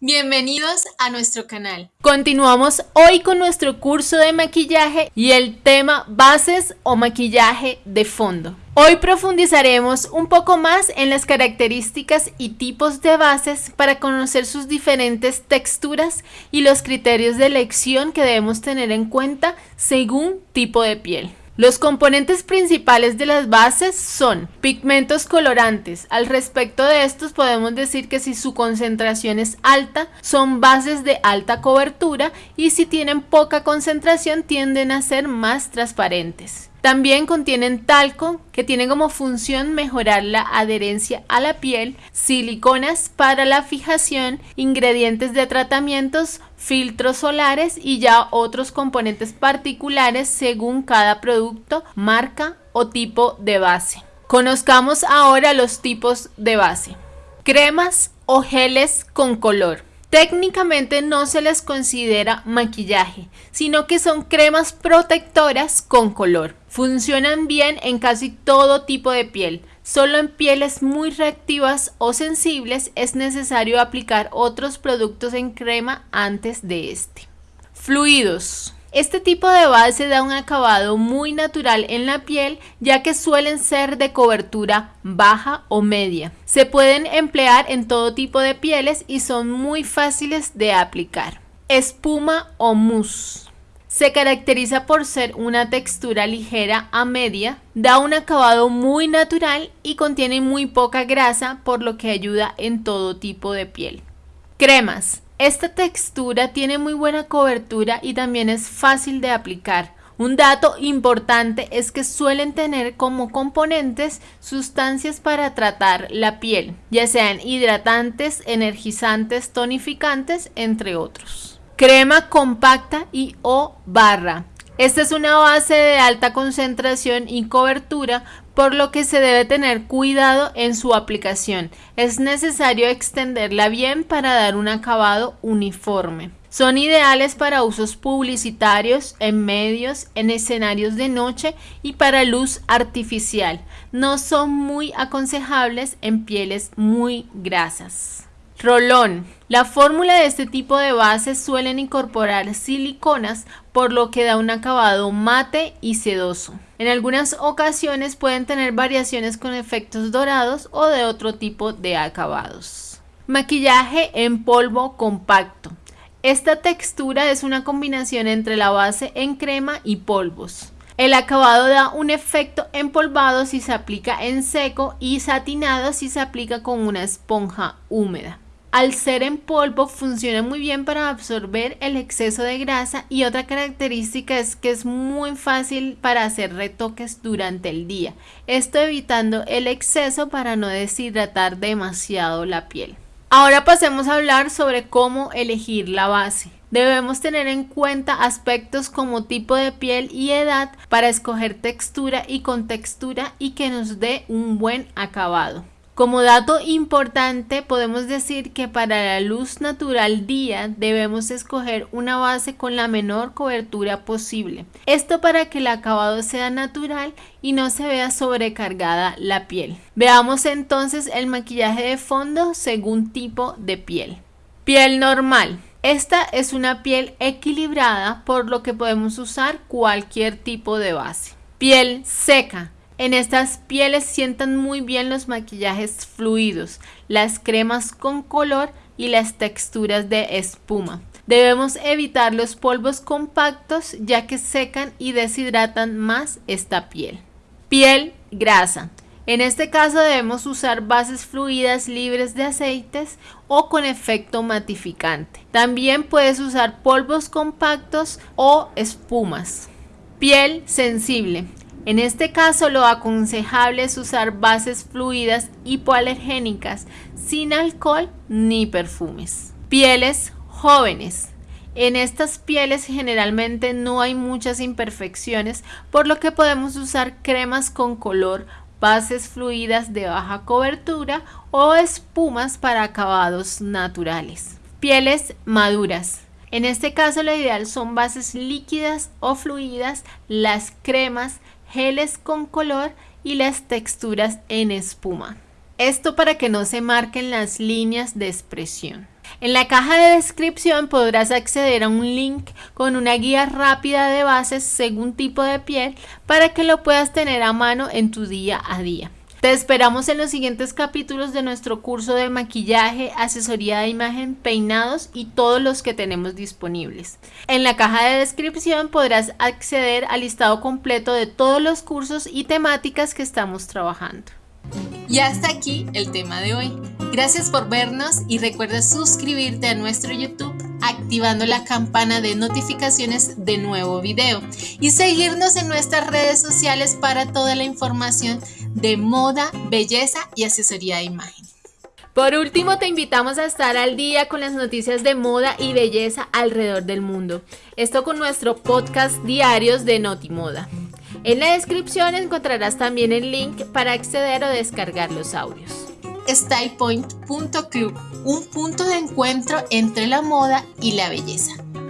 Bienvenidos a nuestro canal. Continuamos hoy con nuestro curso de maquillaje y el tema bases o maquillaje de fondo. Hoy profundizaremos un poco más en las características y tipos de bases para conocer sus diferentes texturas y los criterios de elección que debemos tener en cuenta según tipo de piel. Los componentes principales de las bases son pigmentos colorantes. Al respecto de estos podemos decir que si su concentración es alta son bases de alta cobertura y si tienen poca concentración tienden a ser más transparentes. También contienen talco, que tiene como función mejorar la adherencia a la piel, siliconas para la fijación, ingredientes de tratamientos, filtros solares y ya otros componentes particulares según cada producto, marca o tipo de base. Conozcamos ahora los tipos de base. Cremas o geles con color. Técnicamente no se les considera maquillaje, sino que son cremas protectoras con color. Funcionan bien en casi todo tipo de piel. Solo en pieles muy reactivas o sensibles es necesario aplicar otros productos en crema antes de este. Fluidos. Este tipo de base da un acabado muy natural en la piel ya que suelen ser de cobertura baja o media. Se pueden emplear en todo tipo de pieles y son muy fáciles de aplicar. Espuma o mousse. Se caracteriza por ser una textura ligera a media, da un acabado muy natural y contiene muy poca grasa por lo que ayuda en todo tipo de piel. Cremas. Esta textura tiene muy buena cobertura y también es fácil de aplicar. Un dato importante es que suelen tener como componentes sustancias para tratar la piel, ya sean hidratantes, energizantes, tonificantes, entre otros. Crema compacta y o barra. Esta es una base de alta concentración y cobertura, por lo que se debe tener cuidado en su aplicación. Es necesario extenderla bien para dar un acabado uniforme. Son ideales para usos publicitarios, en medios, en escenarios de noche y para luz artificial. No son muy aconsejables en pieles muy grasas. Rolón. La fórmula de este tipo de bases suelen incorporar siliconas, por lo que da un acabado mate y sedoso. En algunas ocasiones pueden tener variaciones con efectos dorados o de otro tipo de acabados. Maquillaje en polvo compacto. Esta textura es una combinación entre la base en crema y polvos. El acabado da un efecto empolvado si se aplica en seco y satinado si se aplica con una esponja húmeda. Al ser en polvo funciona muy bien para absorber el exceso de grasa y otra característica es que es muy fácil para hacer retoques durante el día, esto evitando el exceso para no deshidratar demasiado la piel. Ahora pasemos a hablar sobre cómo elegir la base. Debemos tener en cuenta aspectos como tipo de piel y edad para escoger textura y contextura y que nos dé un buen acabado. Como dato importante podemos decir que para la luz natural día debemos escoger una base con la menor cobertura posible. Esto para que el acabado sea natural y no se vea sobrecargada la piel. Veamos entonces el maquillaje de fondo según tipo de piel. Piel normal. Esta es una piel equilibrada por lo que podemos usar cualquier tipo de base. Piel seca. En estas pieles sientan muy bien los maquillajes fluidos, las cremas con color y las texturas de espuma. Debemos evitar los polvos compactos ya que secan y deshidratan más esta piel. Piel grasa. En este caso debemos usar bases fluidas libres de aceites o con efecto matificante. También puedes usar polvos compactos o espumas. Piel sensible. En este caso lo aconsejable es usar bases fluidas hipoalergénicas sin alcohol ni perfumes. Pieles jóvenes. En estas pieles generalmente no hay muchas imperfecciones, por lo que podemos usar cremas con color, bases fluidas de baja cobertura o espumas para acabados naturales. Pieles maduras. En este caso lo ideal son bases líquidas o fluidas, las cremas, geles con color y las texturas en espuma. Esto para que no se marquen las líneas de expresión. En la caja de descripción podrás acceder a un link con una guía rápida de bases según tipo de piel para que lo puedas tener a mano en tu día a día. Te esperamos en los siguientes capítulos de nuestro curso de maquillaje, asesoría de imagen, peinados y todos los que tenemos disponibles. En la caja de descripción podrás acceder al listado completo de todos los cursos y temáticas que estamos trabajando. Y hasta aquí el tema de hoy. Gracias por vernos y recuerda suscribirte a nuestro YouTube activando la campana de notificaciones de nuevo video y seguirnos en nuestras redes sociales para toda la información de moda, belleza y asesoría de imagen. Por último, te invitamos a estar al día con las noticias de moda y belleza alrededor del mundo. Esto con nuestro podcast diarios de Notimoda. En la descripción encontrarás también el link para acceder o descargar los audios. StylePoint.club, un punto de encuentro entre la moda y la belleza.